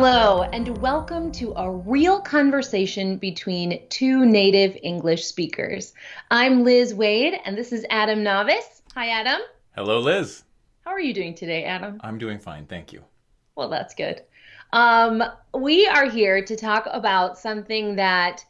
Hello, and welcome to a real conversation between two native English speakers. I'm Liz Waid, and this is Adam Navis. Hi, Adam. Hello, Liz. How are you doing today, Adam? I'm doing fine, thank you. Well, that's good. Um, we are here to talk about something that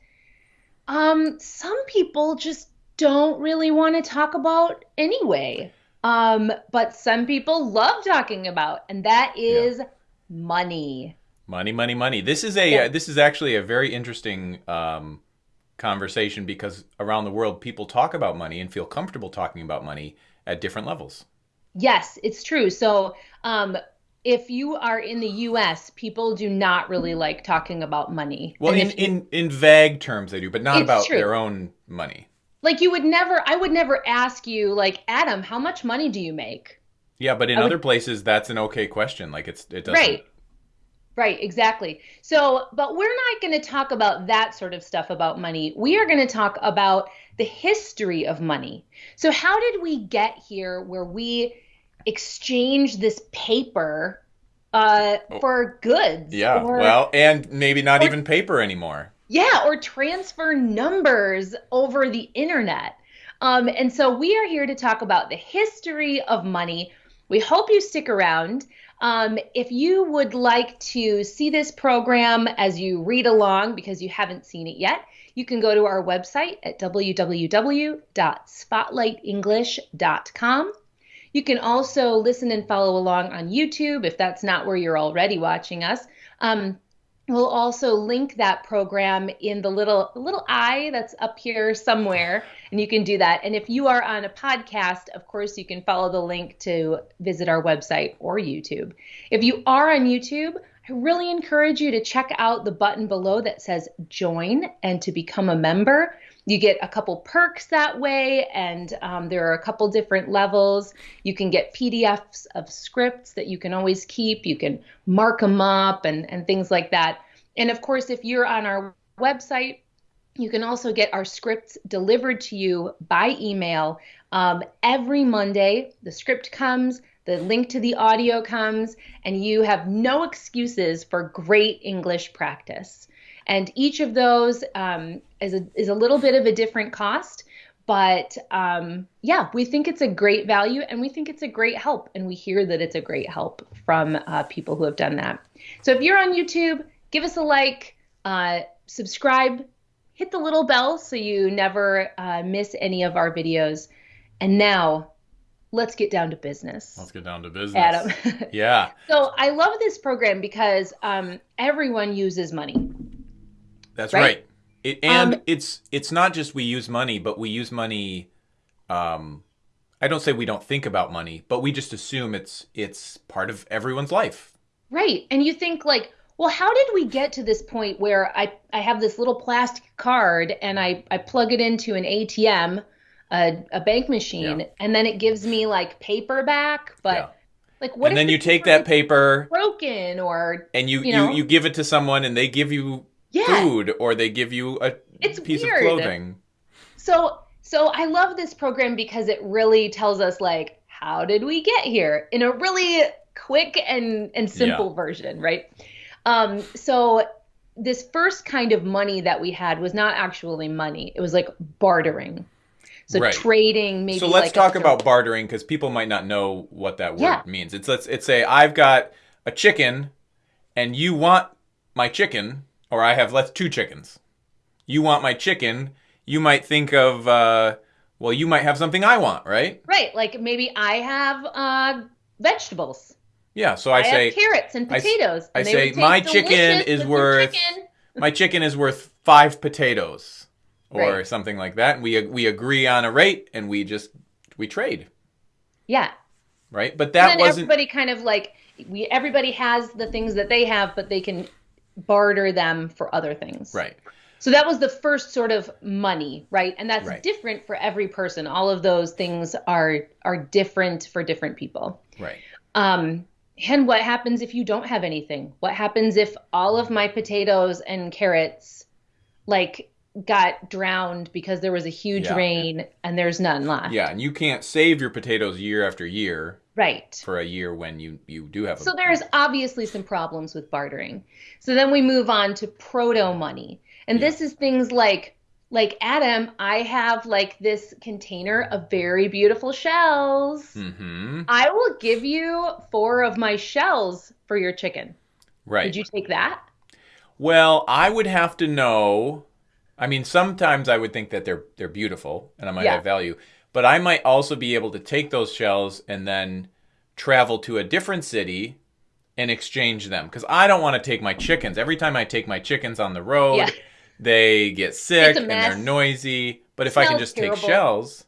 um, some people just don't really want to talk about anyway. Um, but some people love talking about, and that is yeah. money. Money, money, money. This is a yeah. uh, this is actually a very interesting um, conversation because around the world people talk about money and feel comfortable talking about money at different levels. Yes, it's true. So, um, if you are in the U.S., people do not really like talking about money. Well, in, you, in in vague terms, they do, but not about true. their own money. Like you would never, I would never ask you, like Adam, how much money do you make? Yeah, but in I other would, places, that's an okay question. Like it's it doesn't. Right. Right, exactly. So, but we're not going to talk about that sort of stuff about money. We are going to talk about the history of money. So, how did we get here where we exchange this paper uh, oh. for goods? Yeah, or, well, and maybe not or, even paper anymore. Yeah, or transfer numbers over the internet. Um, and so, we are here to talk about the history of money. We hope you stick around. Um, if you would like to see this program as you read along because you haven't seen it yet, you can go to our website at www.spotlightenglish.com. You can also listen and follow along on YouTube if that's not where you're already watching us. Um, We'll also link that program in the little little eye that's up here somewhere, and you can do that. And if you are on a podcast, of course, you can follow the link to visit our website or YouTube. If you are on YouTube, I really encourage you to check out the button below that says join and to become a member. You get a couple perks that way, and um, there are a couple different levels. You can get PDFs of scripts that you can always keep. You can mark them up and, and things like that. And of course, if you're on our website, you can also get our scripts delivered to you by email um, every Monday. The script comes, the link to the audio comes, and you have no excuses for great English practice. And each of those um, is, a, is a little bit of a different cost. But um, yeah, we think it's a great value and we think it's a great help. And we hear that it's a great help from uh, people who have done that. So if you're on YouTube, give us a like, uh, subscribe, hit the little bell so you never uh, miss any of our videos. And now let's get down to business. Let's get down to business. Adam. yeah. So I love this program because um, everyone uses money. That's right. right. It, and um, it's it's not just we use money, but we use money. Um, I don't say we don't think about money, but we just assume it's it's part of everyone's life. Right. And you think like, well, how did we get to this point where I I have this little plastic card and I I plug it into an ATM, a, a bank machine, yeah. and then it gives me like paper back, but. Yeah. Like what? And then you take that paper broken or and you, you, know? you you give it to someone and they give you yeah. food or they give you a it's piece weird. of clothing. So so I love this program because it really tells us like how did we get here in a really quick and and simple version, right? Um so this first kind of money that we had was not actually money. It was like bartering. So right. trading maybe. So let's like talk about bartering because people might not know what that word yeah. means. It's let's it's say I've got a chicken and you want my chicken or I have left two chickens. You want my chicken. You might think of, uh, well, you might have something I want, right? Right. Like maybe I have uh, vegetables. Yeah. So I, I say carrots and potatoes. I, and I say my chicken is worth chicken. my chicken is worth five potatoes, or right. something like that. And we we agree on a rate, and we just we trade. Yeah. Right. But that wasn't. Everybody kind of like we. Everybody has the things that they have, but they can barter them for other things. Right. So that was the first sort of money, right? And that's right. different for every person. All of those things are are different for different people. Right. Um, and what happens if you don't have anything? What happens if all of my potatoes and carrots like got drowned because there was a huge Yeah. rain and there's none left. Yeah, and you can't save your potatoes year after year Right. for a year when you you do have. So a, there's obviously some problems with bartering. So then we move on to proto money. And this is things like like Adam, I have like this container of very beautiful shells. Mm-hmm. I will give you four of my shells for your chicken. Right. Would you take that? Well, I would have to know. I mean, sometimes I would think that they're they're beautiful and I might Yeah. have value, but I might also be able to take those shells and then travel to a different city and exchange them because I don't want to take my chickens. Every time I take my chickens on the road, Yeah. They get sick and they're noisy. But if I can just terrible. take shells,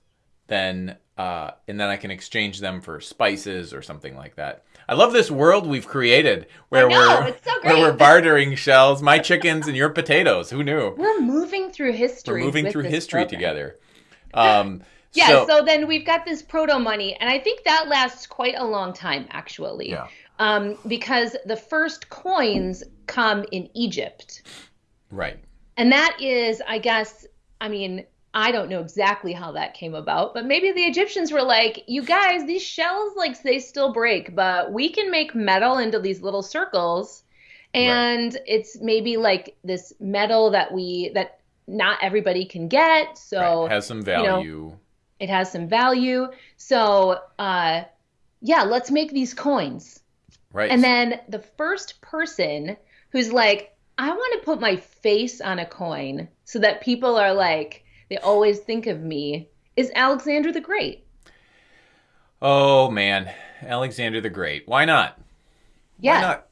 then uh, and then I can exchange them for spices or something like that. I love this world we've created where know, we're so where we're bartering shells, my chickens and your potatoes. Who knew? We're moving through history. We're moving through history program. together. Um, Yeah, so, so, then we've got this proto money, and I think that lasts quite a long time, actually. Yeah. Um, because the first coins come in Egypt. right. And that is, I guess, I mean, I don't know exactly how that came about, but maybe the Egyptians were like, you guys, these shells, like, they still break, but we can make metal into these little circles. And it's maybe like this metal that we, that not everybody can get. So right. Has some know, value. it has some value. So, uh, yeah, let's make these coins. right. And then the first person who's like, I want to put my face on a coin so that people are like, they always think of me, is Alexander the Great. oh man, Alexander the Great. Why not? Yeah. Why not?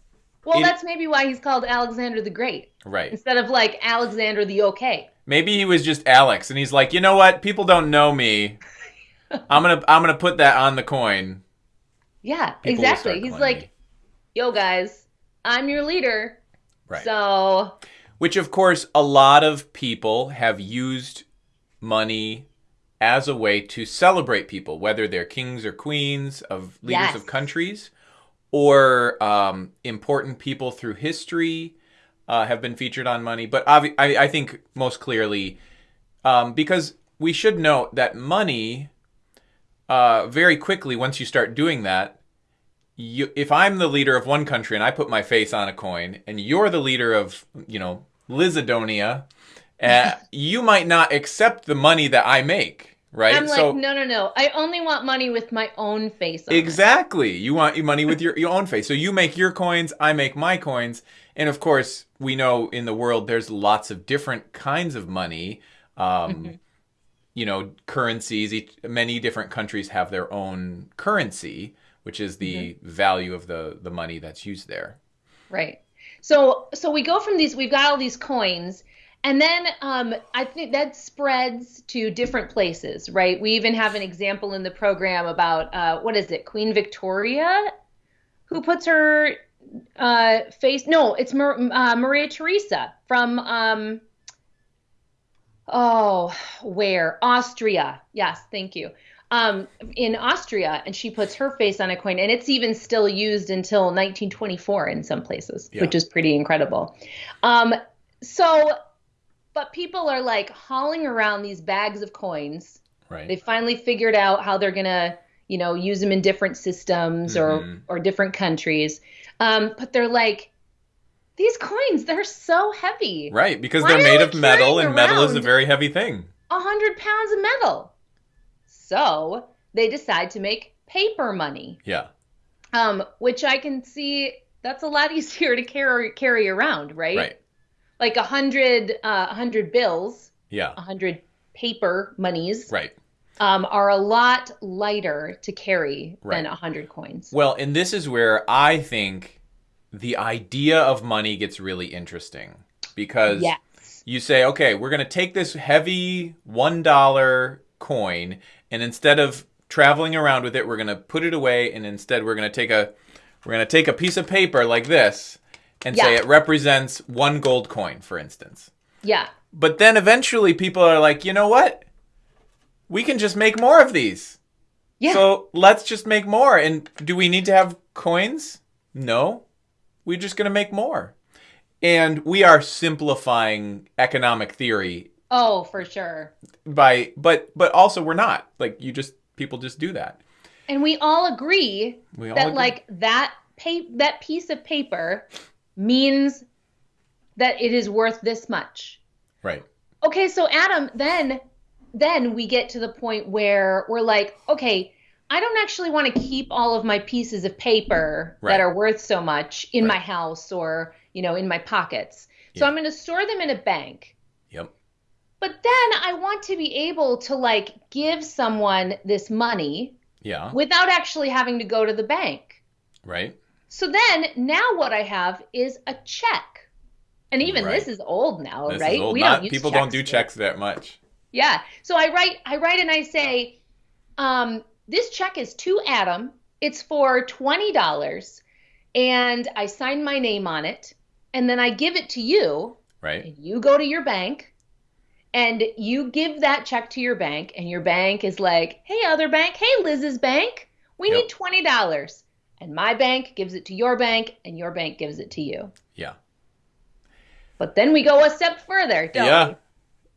Well, It- that's maybe why he's called Alexander the Great Right. instead of like Alexander the Okay. Maybe he was just Alex, and he's like, you know what? People don't know me. I'm gonna I'm gonna put that on the coin. Yeah, People exactly. He's like, me. yo, guys, I'm your leader. Right. So, Which, of course, a lot of people have used money as a way to celebrate people, whether they're kings or queens of leaders Yes. of countries, or um, important people through history uh, have been featured on money. But I, I think most clearly, um, because we should note that money, uh, very quickly, once you start doing that, you, if I'm the leader of one country and I put my face on a coin, and you're the leader of, you know, Lizidonia, uh, you might not accept the money that I make, right? I'm like, no, no, no. I only want money with my own face on it. Exactly. You want your money with your, your own face. So you make your coins, I make my coins. And of course, we know in the world there's lots of different kinds of money. Um, You know, currencies. Each, many different countries have their own currency, which is the value of the, the money that's used there. Right. So so we go from these we've got all these coins and then um, I think that spreads to different places, right? We even have an example in the program about uh, what is it, Queen Victoria, who puts her uh, face. No, it's Mar- uh, Maria Theresa from um, oh, where Austria? Yes, thank you. Um, in Austria, and she puts her face on a coin, and it's even still used until 1924 in some places, Yeah. which is pretty incredible. Um, so, but people are like hauling around these bags of coins. Right. They finally figured out how they're gonna, you know, use them in different systems Mhm. or or different countries. Um, but they're like, these coins, they're so heavy. Right, because Why they're made of metal, and metal is a very heavy thing. a hundred pounds of metal. So they decide to make paper money, Yeah. um, which I can see that's a lot easier to carry carry around, right? Right. Like a hundred, uh, a hundred bills, Yeah. a hundred paper monies, Right. um, are a lot lighter to carry than a hundred coins. Well, and this is where I think the idea of money gets really interesting because Yes. you say, okay, we're going to take this heavy $1 coin and instead of traveling around with it, we're going to put it away and instead we're going to take a we're going to take a piece of paper like this and say it represents one gold coin, for instance. Yeah. But then eventually people are like, "You know what? We can just make more of these." Yeah. So let's just make more. And do we need to have coins? No. We're just going to make more. And we are simplifying economic theory Oh, for sure. By but but also we're not. Like you just people just do that. And we all agree We all that agree. like that pa- that piece of paper means that it is worth this much. Right. Okay, so Adam, then then we get to the point where we're like, okay, I don't actually want to keep all of my pieces of paper Right. that are worth so much in Right. my house or, you know, in my pockets. So Yeah. I'm going to store them in a bank. Yep. But then I want to be able to like give someone this money Yeah. without actually having to go to the bank. Right. So then now what I have is a check. And even Right. this is old now, This right? old. We Not, don't people don't do checks that much. Yeah. So I write I write and I say, um, this check is to Adam. It's for twenty dollars. And I sign my name on it. And then I give it to you. Right. And you go to your bank and you give that check to your bank, and your bank is like, hey, other bank, hey, Liz's bank, we Yep. need twenty dollars. And my bank gives it to your bank, and your bank gives it to you. Yeah. But then we go a step further, don't yeah. we?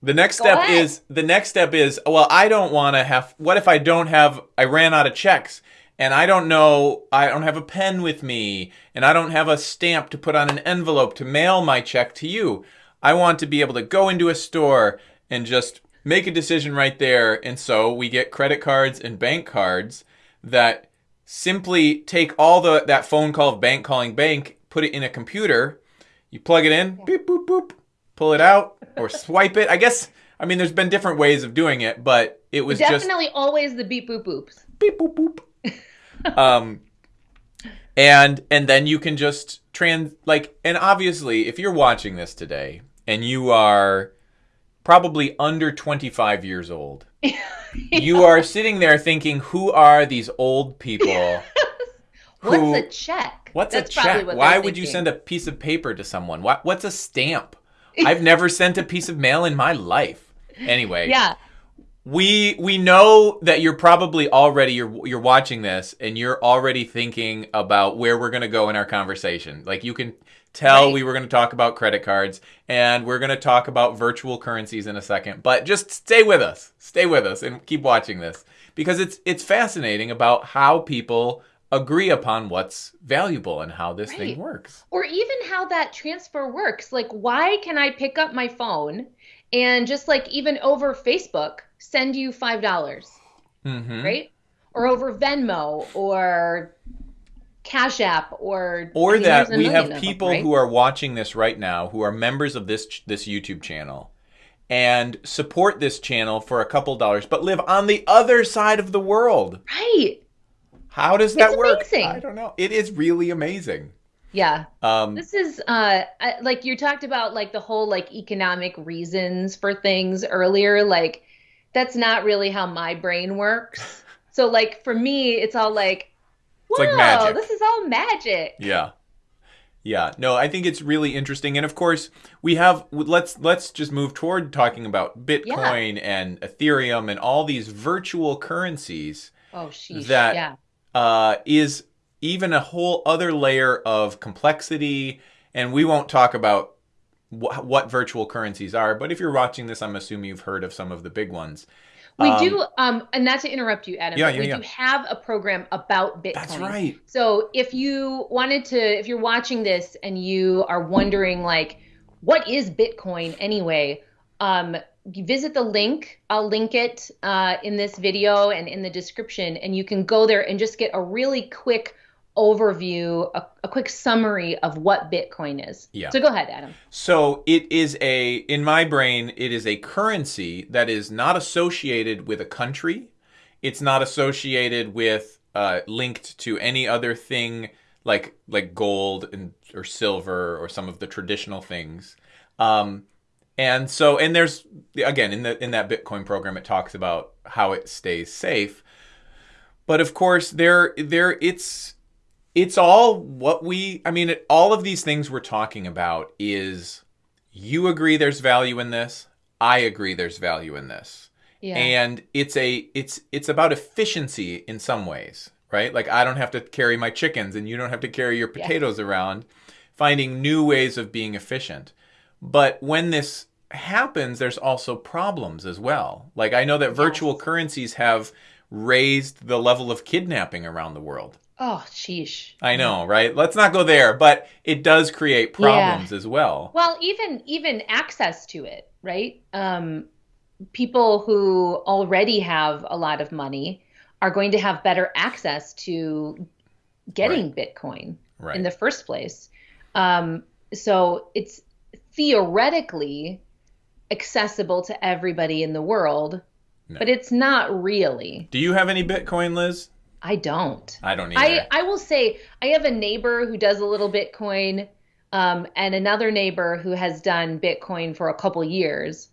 The next Go step ahead. is the next step is well, I don't want to have. What if I don't have? I ran out of checks, and I don't know. I don't have a pen with me, and I don't have a stamp to put on an envelope to mail my check to you. I want to be able to go into a store and just make a decision right there. And so we get credit cards and bank cards that simply take all the that phone call of bank calling bank, put it in a computer, you plug it in, beep boop boop, pull it out or swipe it. I guess I mean there's been different ways of doing it, but it was just Definitely always the beep boop boops. beep boop boop. um and and then you can just trans like and obviously if you're watching this today and you are probably under 25 years old you are sitting there thinking who are these old people What's a check? What's That's a check? what Why would you send a piece of paper to someone? What, what's a stamp? I've never sent a piece of mail in my life. Anyway, Yeah. We we know that you're probably already you're you're watching this and you're already thinking about where we're going to go in our conversation. Like you can tell Right. we were going to talk about credit cards and we're going to talk about virtual currencies in a second. But just stay with us. Stay with us and keep watching this because it's it's fascinating about how people agree upon what's valuable and how this thing works. Or even how that transfer works. Like, why can I pick up my phone and just like even over Facebook send you $5, dollars Mhm. right? Or over Venmo or Cash App or. or I mean, that we have of them, people right? who are watching this right now who are members of this this YouTube channel and support this channel for a couple dollars but live on the other side of the world. Right. How does that It's work? amazing. I don't know. It is really amazing. Yeah. Um This is uh I- like you talked about like the whole like economic reasons for things earlier like that's not really how my brain works. So like for me it's all like It's whoa, like magic. this is all magic. yeah. Yeah. No, I think it's really interesting and of course, we have let's let's just move toward talking about Bitcoin and Ethereum and all these virtual currencies. Oh sheesh. That- yeah. uh, is even a whole other layer of complexity. And we won't talk about wh- what virtual currencies are, but if you're watching this, I'm assuming you've heard of some of the big ones. We Um, do um and not to interrupt you Adam, Yeah, yeah, we yeah. do have a program about Bitcoin. That's right. So if you wanted to, if you're watching this and you are wondering, like, what is Bitcoin anyway? Um, you visit the link. I'll link it uh, in this video and in the description, and you can go there and just get a really quick overview, a, a quick summary of what Bitcoin is. Yeah. So go ahead, Adam. So it is a, in my brain, it is a currency that is not associated with a country. It's not associated with, uh, linked to any other thing like like gold and or silver or some of the traditional things. Um, and so, and there's again in the in that Bitcoin program, it talks about how it stays safe. But of course, there there it's it's all what we i mean it, all of these things we're talking about is you agree there's value in this i agree there's value in this Yeah. and it's a it's it's about efficiency in some ways right like i don't have to carry my chickens and you don't have to carry your Yeah. potatoes around finding new ways of being efficient but when this happens, there's also problems as well. Like I know that virtual yes. currencies have raised the level of kidnapping around the world. Oh, sheesh. I know, right? Let's not go there, but it does create problems yeah. as well. Well, even even access to it, right? Um, people who already have a lot of money are going to have better access to getting right. Bitcoin right. in the first place. Um, so it's theoretically accessible to everybody in the world, no. but it's not really. Do you have any Bitcoin, Liz? I don't. I don't either. I, I will say I have a neighbor who does a little Bitcoin, um, and another neighbor who has done Bitcoin for a couple years.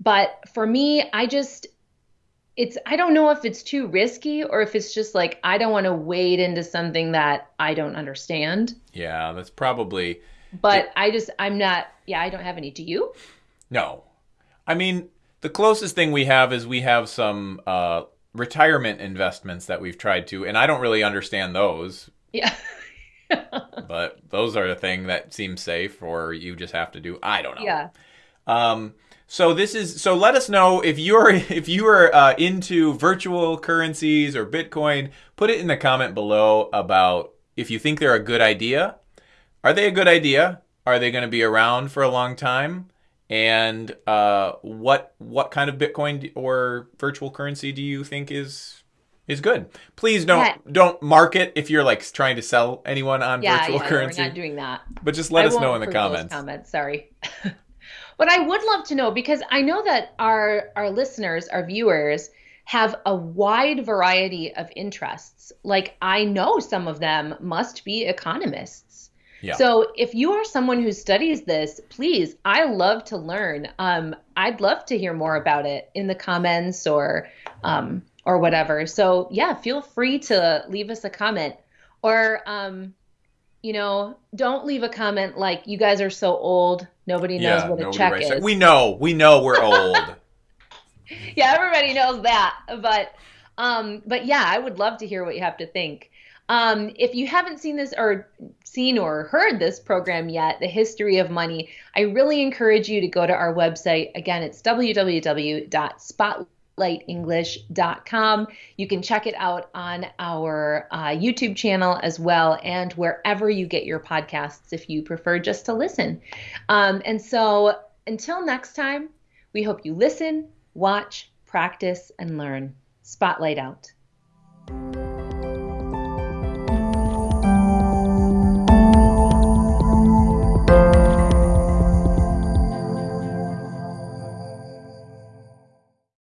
But for me, I just it's I don't know if it's too risky or if it's just like I don't want to wade into something that I don't understand. Yeah, that's probably But it, I just I'm not yeah, I don't have any. Do you? No. I mean, the closest thing we have is we have some uh, retirement investments that we've tried to, and I don't really understand those. Yeah. but those are the thing that seems safe, or you just have to do. I don't know. Yeah. Um. So this is so. Let us know if you're if you are uh, into virtual currencies or Bitcoin. Put it in the comment below about if you think they're a good idea. Are they a good idea? Are they going to be around for a long time? And uh, what what kind of Bitcoin or virtual currency do you think is is good? Please don't yeah. don't market if you're like trying to sell anyone on yeah, virtual yeah, currency. we're not doing that. But just let I us know in the comments. Comments, sorry. but I would love to know because I know that our our listeners, our viewers have a wide variety of interests. Like I know some of them must be economists. Yeah. So if you are someone who studies this, please, I love to learn. Um, I'd love to hear more about it in the comments or um, or whatever. So yeah, feel free to leave us a comment or um, you know, don't leave a comment like you guys are so old, nobody knows yeah, what a check is. We know, we know we're old. yeah, everybody knows that, but um, but yeah, I would love to hear what you have to think. Um, if you haven't seen this or seen or heard this program yet, The History of Money, I really encourage you to go to our website. Again, it's www.spotlightenglish.com. You can check it out on our uh, YouTube channel as well and wherever you get your podcasts if you prefer just to listen. Um, and so until next time, we hope you listen, watch, practice, and learn. Spotlight out.